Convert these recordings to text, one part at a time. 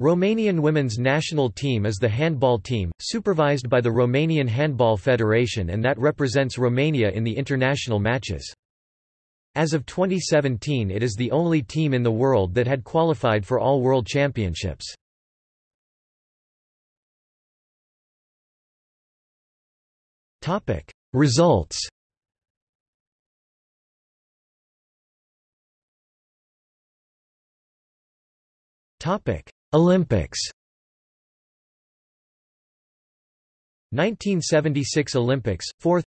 Romanian women's national team is the handball team, supervised by the Romanian Handball Federation and that represents Romania in the international matches. As of 2017 it is the only team in the world that had qualified for all World Championships. Results Olympics. 1976 Olympics 4th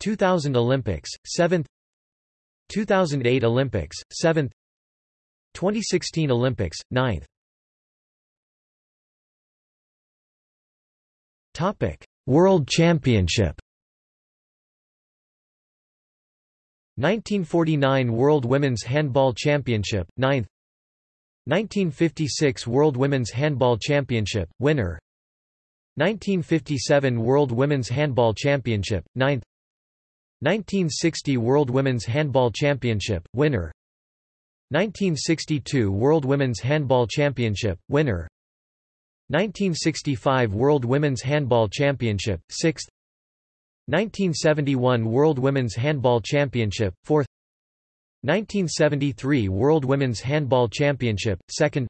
2000 Olympics 7th 2008 Olympics 7th 2016 Olympics 9th Topic World Championship. 1949 World Women's Handball Championship 9th 1956 World Women's Handball Championship, winner. 1957 World Women's Handball Championship, 9th 1960 World Women's Handball Championship, winner. 1962 World Women's Handball Championship, winner. 1965 World Women's Handball Championship, 6th 1971 World Women's Handball Championship, 4th 1973 World Women's Handball Championship, 2nd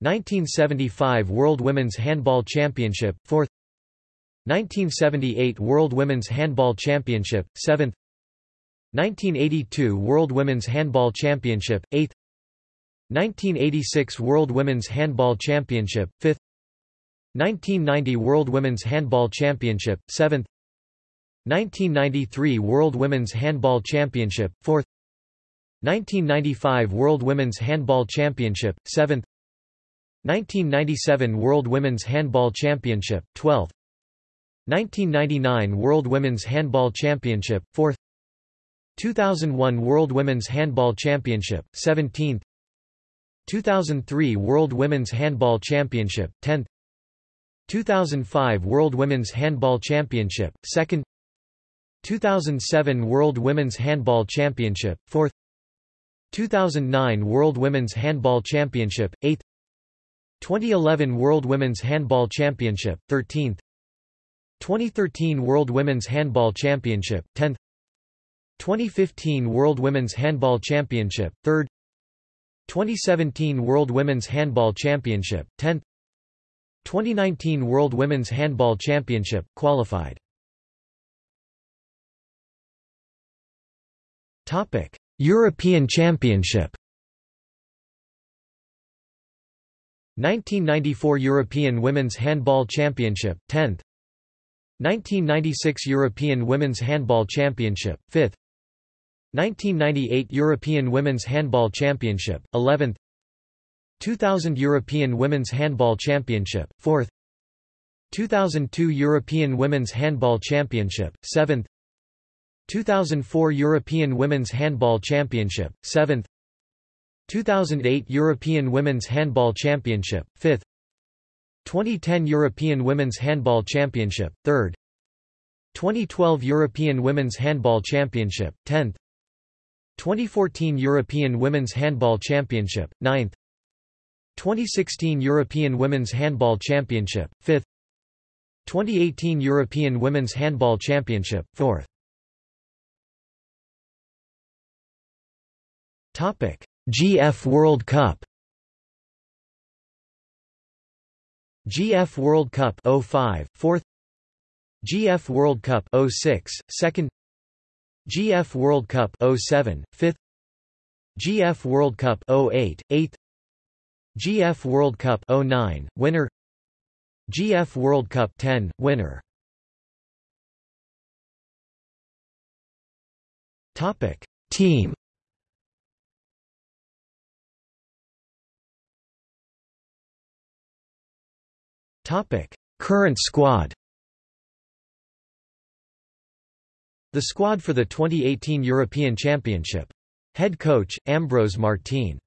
1975 World Women's Handball Championship, 4th 1978 World Women's Handball Championship, 7th 1982 World Women's Handball Championship, 8th 1986 World Women's Handball Championship, 5th 1990 World Women's Handball Championship, 7th 1993 World Women's Handball Championship, 4th 1995 World Women's Handball Championship, 7th 1997 World Women's Handball Championship, 12th 1999 World Women's Handball Championship, 4th 2001 World Women's Handball Championship, 17th 2003 World Women's Handball Championship, 10th 2005 World Women's Handball Championship, 2nd 2007 World Women's Handball Championship, 4th 2009 World Women's Handball Championship, 8th 2011 World Women's Handball Championship, 13th 2013 World Women's Handball Championship, 10th 2015 World Women's Handball Championship, 3rd 2017 World Women's Handball Championship, 10th 2019 World Women's Handball Championship, qualified. Topic European Championship. 1994 European Women's Handball Championship 10th 1996 European Women's Handball Championship 5th 1998 European Women's Handball Championship 11th 2000 European Women's Handball Championship 4th 2002 European Women's Handball Championship 7th 2004 European Women's Handball Championship, 7th 2008 European Women's Handball Championship, 5th 2010 European Women's Handball Championship, 3rd 2012 European Women's Handball Championship, 10th 2014 European Women's Handball Championship, 9th 2016 European Women's Handball Championship, 5th 2018 European Women's Handball Championship, 4th GF World Cup. GF World Cup 05 4th GF World Cup 06 2nd GF World Cup 07 5th GF World Cup 08 8th GF World Cup 09 winner. GF World Cup 10 winner. Topic. Team Current squad The squad for the 2018 European Championship. Head coach, Ambros Martín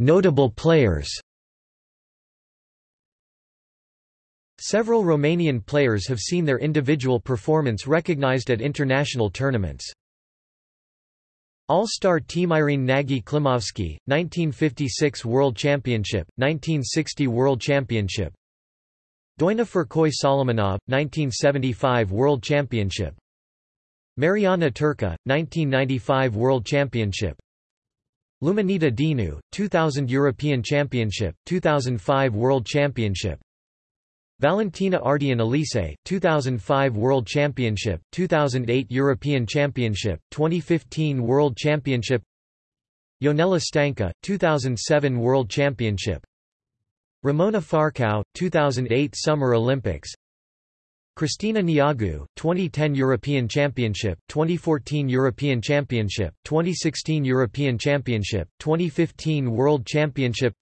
Notable players Several Romanian players have seen their individual performance recognized at international tournaments. All-Star Team Irene Nagy Klimovsky, 1956 World Championship, 1960 World Championship. Doina Furcoi Solomonov, 1975 World Championship. Mariana Turca, 1995 World Championship. Luminita Dinu, 2000 European Championship, 2005 World Championship Valentina Ardean-Elisei, 2005 World Championship, 2008 European Championship, 2015 World Championship Ionela Stanca, 2007 World Championship Ramona Farcau, 2008 Summer Olympics Cristina Neagu, 2010 European Championship, 2014 European Championship, 2016 European Championship, 2015 World Championship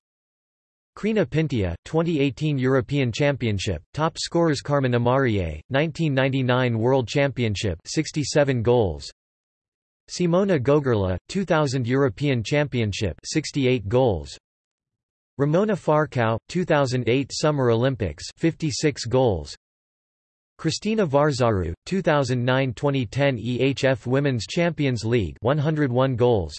Crina Pintea, 2018 European Championship, top scorers Carmen Amariei, 1999 World Championship 67 goals. Simona Gogerla, 2000 European Championship 68 goals. Ramona Farcau, 2008 Summer Olympics 56 goals. Cristina Varzaru, 2009-2010 EHF Women's Champions League 101 goals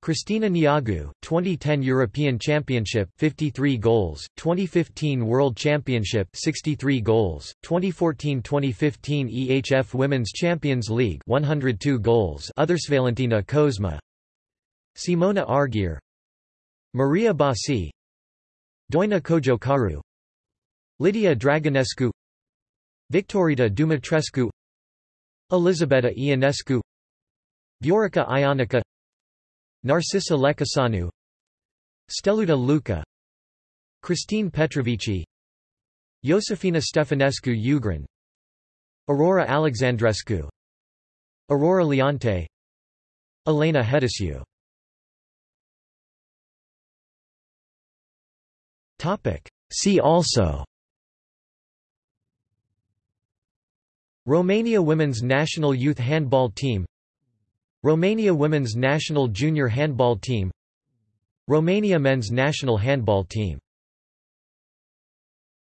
Cristina Neagu, 2010 European Championship 53 goals, 2015 World Championship 63 goals, 2014-2015 EHF Women's Champions League 102 goals. Others Valentina Cozma Simona Arghir Maria Bassi Doina Cojocaru Lydia Dragonescu Victorita Dumitrescu Elizabeta Ionescu Viorica Ionica Narcisa Lecușanu Steluta Luca Christine Petrovici Josefina Stefanescu Ugrin Aurora Alexandrescu Aurora Leonte Elena Hedeșiu See also. Romania women's national youth handball team Romania women's national junior handball team Romania men's national handball team